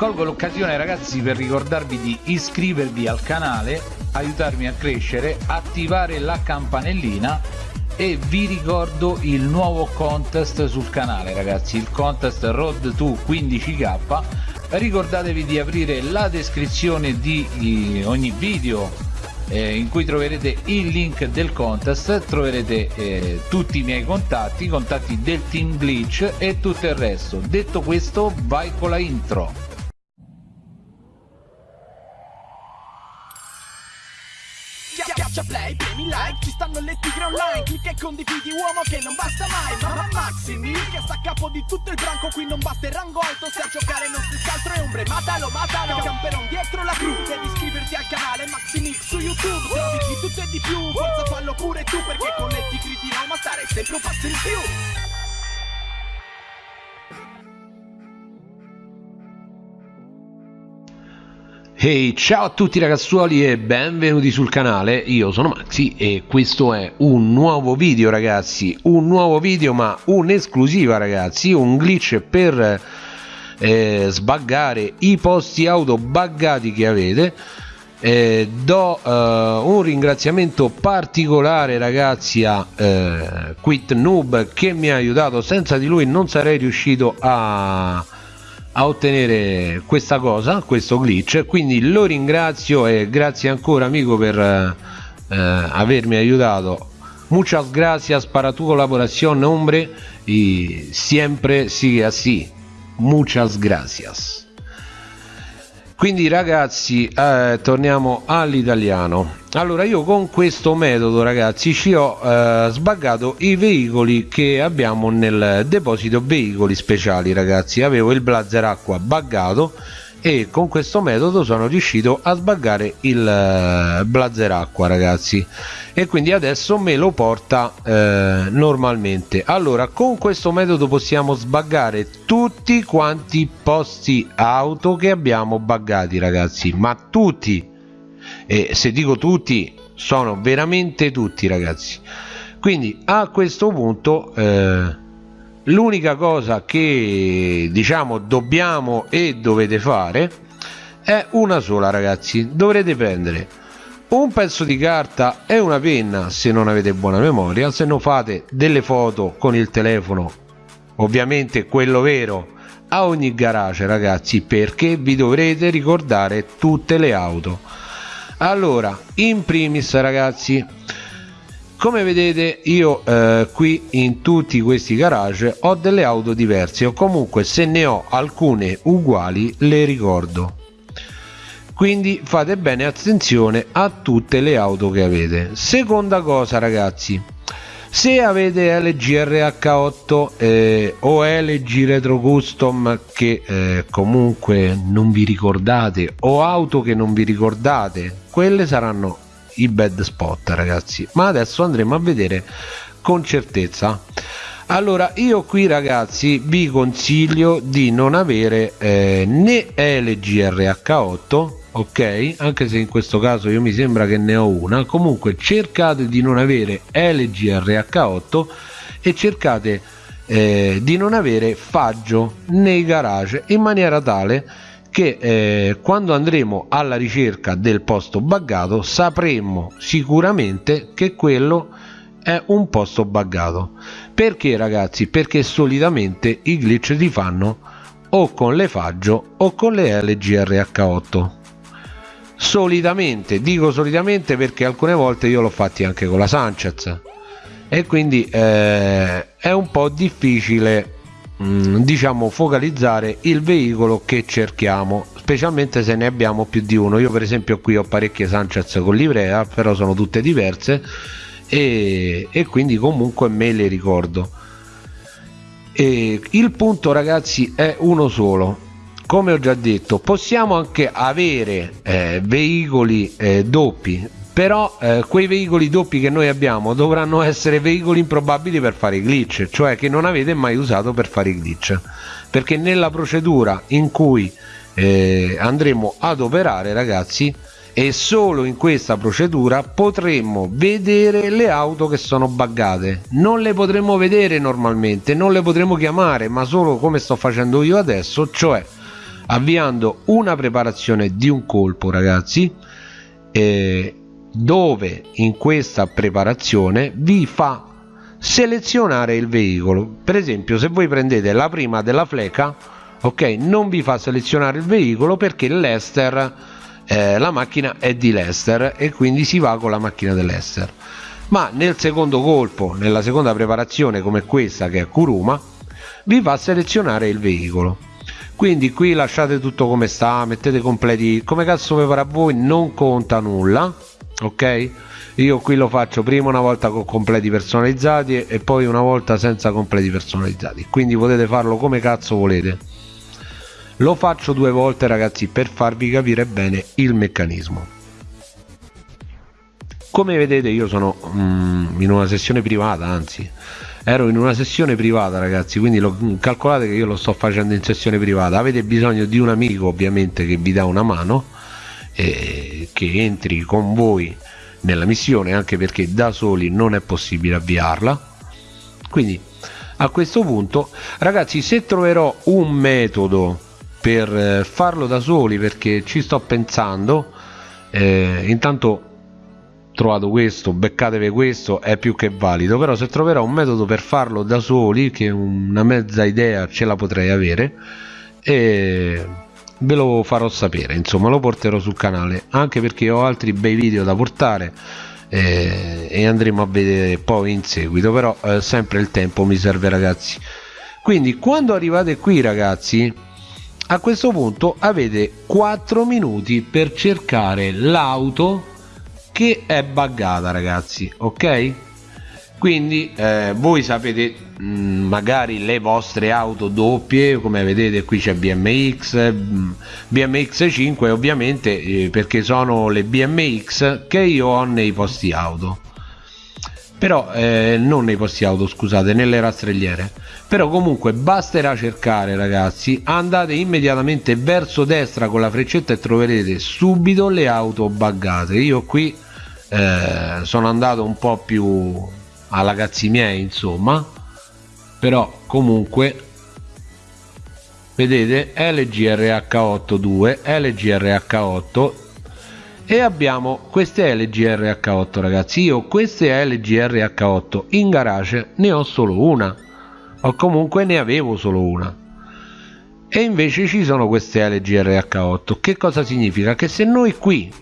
colgo l'occasione ragazzi per ricordarvi di iscrivervi al canale aiutarmi a crescere attivare la campanellina e vi ricordo il nuovo contest sul canale ragazzi il contest road to 15k ricordatevi di aprire la descrizione di ogni video eh, in cui troverete il link del contest troverete eh, tutti i miei contatti i contatti del team glitch e tutto il resto. Detto questo vai con la intro like, ci stanno le tigre online. Clicca e condividi uomo che non basta mai. Mamma Maximi, che sta a capo di tutto il branco. Qui non basta il rango alto, se a giocare non si scaltro e ombre. Matalo, matalo, camperon dietro la cru Devi iscriverti al canale Maximix su YouTube. Trovi di tutto e di più, forza fallo pure tu Perché con le tigre di Roma stare sempre un passo in più Hey ciao a tutti ragazzuoli e benvenuti sul canale, io sono Maxi e questo è un nuovo video ragazzi, un nuovo video ma un'esclusiva ragazzi, un glitch per eh, sbaggare i posti auto buggati che avete. Eh, do eh, un ringraziamento particolare ragazzi a eh, Quit Noob che mi ha aiutato, senza di lui non sarei riuscito a a ottenere questa cosa questo glitch. Quindi lo ringrazio e grazie ancora amico per eh, avermi aiutato. Muchas gracias para tu colaboración hombre y siempre sigue así. Muchas gracias quindi ragazzi eh, torniamo all'italiano. Allora io con questo metodo ragazzi ci ho eh, sbaggato i veicoli che abbiamo nel deposito veicoli speciali ragazzi. Avevo il blazer acqua buggato e con questo metodo sono riuscito a sbaggare il eh, blazer acqua ragazzi. E quindi adesso me lo porta eh, normalmente. Allora con questo metodo possiamo sbaggare tutti quanti posti auto che abbiamo buggati ragazzi. Ma tutti. E se dico tutti sono veramente tutti ragazzi. Quindi a questo punto eh, l'unica cosa che diciamo dobbiamo e dovete fare è una sola ragazzi. Dovrete prendere un pezzo di carta e una penna se non avete buona memoria. Se non fate delle foto con il telefono ovviamente quello vero a ogni garage ragazzi perché vi dovrete ricordare tutte le auto. Allora in primis ragazzi come vedete io eh, qui in tutti questi garage ho delle auto diverse. O comunque se ne ho alcune uguali le ricordo. Quindi fate bene attenzione a tutte le auto che avete. Seconda cosa ragazzi. Se avete LG RH8 eh, o LG Retro Custom che eh, comunque non vi ricordate o auto che non vi ricordate quelle saranno i bad spot ragazzi. Ma adesso andremo a vedere con certezza. Allora io qui ragazzi vi consiglio di non avere eh, né LGRH8 ok? Anche se in questo caso io mi sembra che ne ho una. Comunque cercate di non avere LGRH8 e cercate eh, di non avere faggio nei garage in maniera tale che eh, quando andremo alla ricerca del posto buggato sapremo sicuramente che quello è un posto buggato. Perché ragazzi? Perché solitamente i glitch si fanno o con le faggio o con le LGRH8 solitamente dico solitamente perché alcune volte io l'ho fatti anche con la Sanchez. E quindi eh, è un po' difficile diciamo focalizzare il veicolo che cerchiamo specialmente se ne abbiamo più di uno. Io per esempio qui ho parecchie Sanchez con livrea però sono tutte diverse e, e quindi comunque me le ricordo. E il punto ragazzi è uno solo. Come ho già detto possiamo anche avere eh, veicoli eh, doppi però eh, quei veicoli doppi che noi abbiamo dovranno essere veicoli improbabili per fare i glitch cioè che non avete mai usato per fare i glitch. Perché nella procedura in cui eh, andremo ad operare ragazzi e solo in questa procedura potremmo vedere le auto che sono buggate. Non le potremmo vedere normalmente non le potremo chiamare ma solo come sto facendo io adesso cioè avviando una preparazione di un colpo ragazzi eh, dove in questa preparazione vi fa selezionare il veicolo. Per esempio se voi prendete la prima della fleca ok non vi fa selezionare il veicolo perché l'ester eh, la macchina è di Lester e quindi si va con la macchina dell'Ester ma nel secondo colpo nella seconda preparazione come questa che è Kuruma vi fa selezionare il veicolo. Quindi qui lasciate tutto come sta mettete completi come cazzo vi a voi non conta nulla ok? Io qui lo faccio prima una volta con completi personalizzati e poi una volta senza completi personalizzati. Quindi potete farlo come cazzo volete. Lo faccio due volte ragazzi per farvi capire bene il meccanismo. Come vedete io sono mm, in una sessione privata anzi. Ero in una sessione privata ragazzi quindi lo, calcolate che io lo sto facendo in sessione privata. Avete bisogno di un amico ovviamente che vi dà una mano e che entri con voi nella missione anche perché da soli non è possibile avviarla. Quindi a questo punto ragazzi se troverò un metodo per eh, farlo da soli perché ci sto pensando eh, intanto trovato questo beccatevi questo è più che valido. Però se troverò un metodo per farlo da soli che una mezza idea ce la potrei avere e ve lo farò sapere insomma lo porterò sul canale anche perché ho altri bei video da portare eh, e andremo a vedere poi in seguito però eh, sempre il tempo mi serve ragazzi. Quindi quando arrivate qui ragazzi a questo punto avete 4 minuti per cercare l'auto che è buggata ragazzi ok quindi eh, voi sapete mh, mm, magari le vostre auto doppie come vedete qui c'è BMX mh, BMX 5 ovviamente eh, perché sono le BMX che io ho nei posti auto. Però eh, non nei posti auto scusate nelle rastrelliere. Però comunque basterà cercare ragazzi andate immediatamente verso destra con la freccetta e troverete subito le auto buggate. Io qui eh, sono andato un po' più alla cazzi miei insomma. Però comunque vedete LGRH8 2 LGRH8 e abbiamo queste LGRH8 ragazzi. Io queste LGRH8 in garage ne ho solo una o comunque ne avevo solo una. E invece ci sono queste LGRH8 che cosa significa? che se noi qui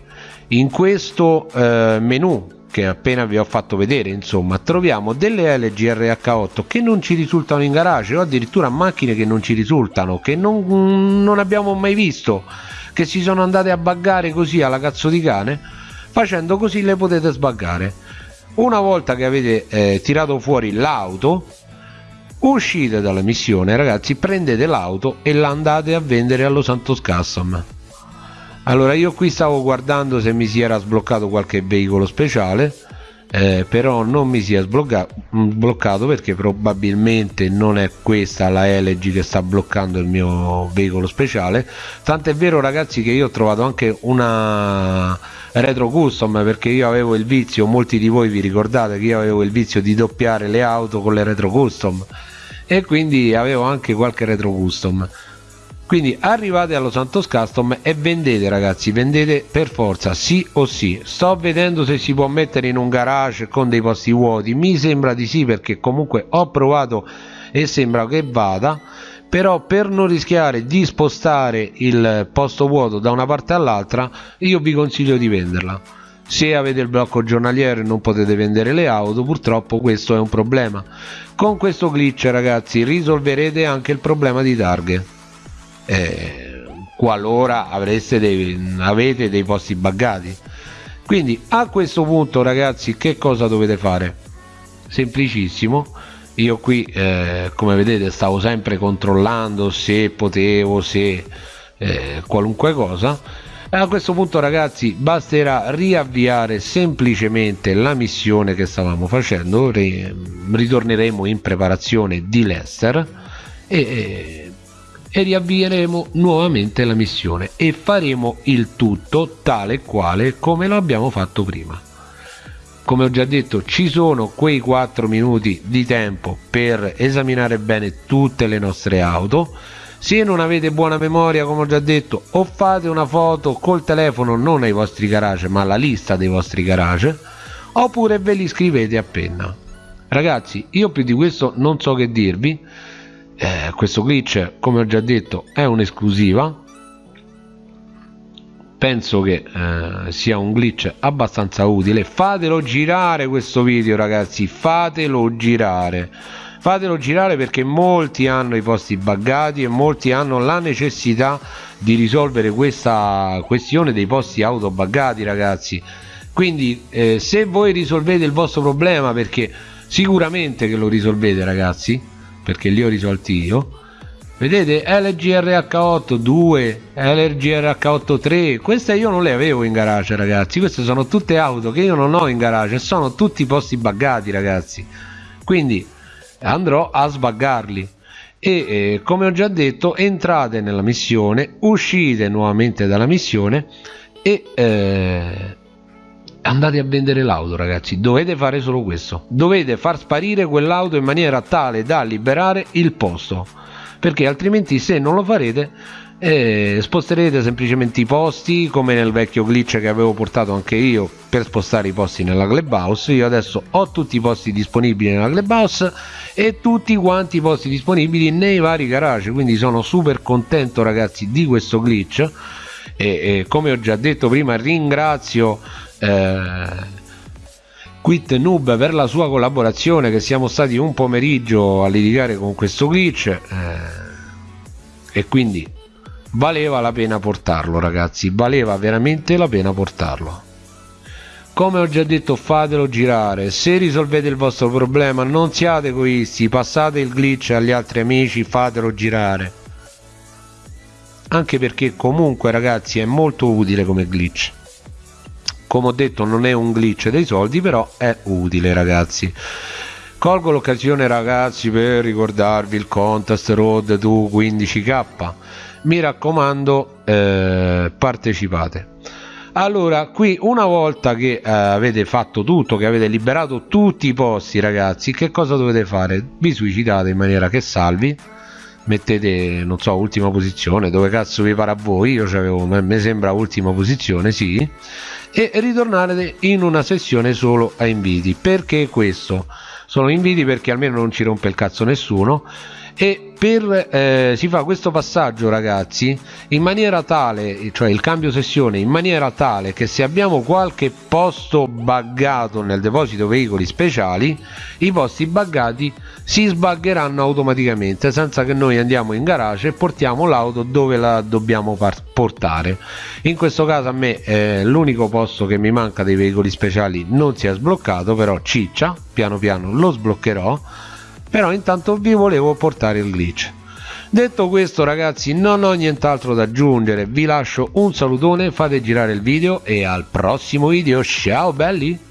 in questo eh, menu che appena vi ho fatto vedere insomma troviamo delle LGRH8 che non ci risultano in garage o addirittura macchine che non ci risultano che non, non abbiamo mai visto che si sono andate a buggare così alla cazzo di cane facendo così le potete sbaggare una volta che avete eh, tirato fuori l'auto uscite dalla missione ragazzi prendete l'auto e la andate a vendere allo Santos Custom allora io qui stavo guardando se mi si era sbloccato qualche veicolo speciale eh, però non mi si è sbloccato perché probabilmente non è questa la LG che sta bloccando il mio veicolo speciale. Tant'è vero ragazzi che io ho trovato anche una retro custom perché io avevo il vizio molti di voi vi ricordate che io avevo il vizio di doppiare le auto con le retro custom e quindi avevo anche qualche retro custom quindi arrivate allo Santos Custom e vendete ragazzi vendete per forza sì o sì. Sto vedendo se si può mettere in un garage con dei posti vuoti. Mi sembra di sì perché comunque ho provato e sembra che vada però per non rischiare di spostare il posto vuoto da una parte all'altra io vi consiglio di venderla. Se avete il blocco giornaliero e non potete vendere le auto purtroppo questo è un problema. Con questo glitch ragazzi risolverete anche il problema di targhe eh, qualora avreste dei, avete dei posti buggati quindi a questo punto ragazzi che cosa dovete fare? Semplicissimo. Io qui eh, come vedete stavo sempre controllando se potevo se eh, qualunque cosa. A questo punto ragazzi basterà riavviare semplicemente la missione che stavamo facendo. Ritorneremo in preparazione di Lester e e riavvieremo nuovamente la missione e faremo il tutto tale e quale come lo abbiamo fatto prima. Come ho già detto ci sono quei 4 minuti di tempo per esaminare bene tutte le nostre auto. Se non avete buona memoria come ho già detto o fate una foto col telefono non ai vostri garage ma alla lista dei vostri garage oppure ve li scrivete a penna. Ragazzi io più di questo non so che dirvi eh, questo glitch come ho già detto è un'esclusiva. Penso che eh, sia un glitch abbastanza utile. Fatelo girare questo video ragazzi fatelo girare. Fatelo girare perché molti hanno i posti buggati e molti hanno la necessità di risolvere questa questione dei posti auto buggati ragazzi. Quindi eh, se voi risolvete il vostro problema perché sicuramente che lo risolvete ragazzi perché li ho risolti io. Vedete LGRH8 2 LGRH8 3 queste io non le avevo in garage ragazzi. Queste sono tutte auto che io non ho in garage sono tutti posti buggati ragazzi. Quindi andrò a sbaggarli. E eh, come ho già detto entrate nella missione uscite nuovamente dalla missione e eh, andate a vendere l'auto ragazzi. Dovete fare solo questo. Dovete far sparire quell'auto in maniera tale da liberare il posto. Perché altrimenti se non lo farete eh, sposterete semplicemente i posti come nel vecchio glitch che avevo portato anche io per spostare i posti nella clubhouse io adesso ho tutti i posti disponibili nella clubhouse e tutti quanti i posti disponibili nei vari garage. Quindi sono super contento ragazzi di questo glitch e, e come ho già detto prima ringrazio eh, Quit Noob per la sua collaborazione che siamo stati un pomeriggio a litigare con questo glitch eh, e quindi valeva la pena portarlo ragazzi valeva veramente la pena portarlo. Come ho già detto fatelo girare. Se risolvete il vostro problema non siate egoisti passate il glitch agli altri amici fatelo girare anche perché comunque ragazzi è molto utile come glitch. Come ho detto non è un glitch dei soldi però è utile ragazzi. Colgo l'occasione ragazzi per ricordarvi il contest road to 15k mi raccomando eh, partecipate. Allora qui una volta che eh, avete fatto tutto che avete liberato tutti i posti ragazzi che cosa dovete fare? Vi suicidate in maniera che salvi mettete non so ultima posizione dove cazzo vi pare a voi io c'avevo mi sembra ultima posizione sì e ritornare in una sessione solo a inviti. Perché questo? Sono inviti perché almeno non ci rompe il cazzo nessuno e per, eh, si fa questo passaggio ragazzi in maniera tale cioè il cambio sessione in maniera tale che se abbiamo qualche posto buggato nel deposito veicoli speciali i posti buggati si sbaggeranno automaticamente senza che noi andiamo in garage e portiamo l'auto dove la dobbiamo portare. In questo caso a me eh, l'unico posto che mi manca dei veicoli speciali non si è sbloccato però ciccia piano piano lo sbloccherò però intanto vi volevo portare il glitch detto questo ragazzi non ho nient'altro da aggiungere. Vi lascio un salutone fate girare il video e al prossimo video. Ciao belli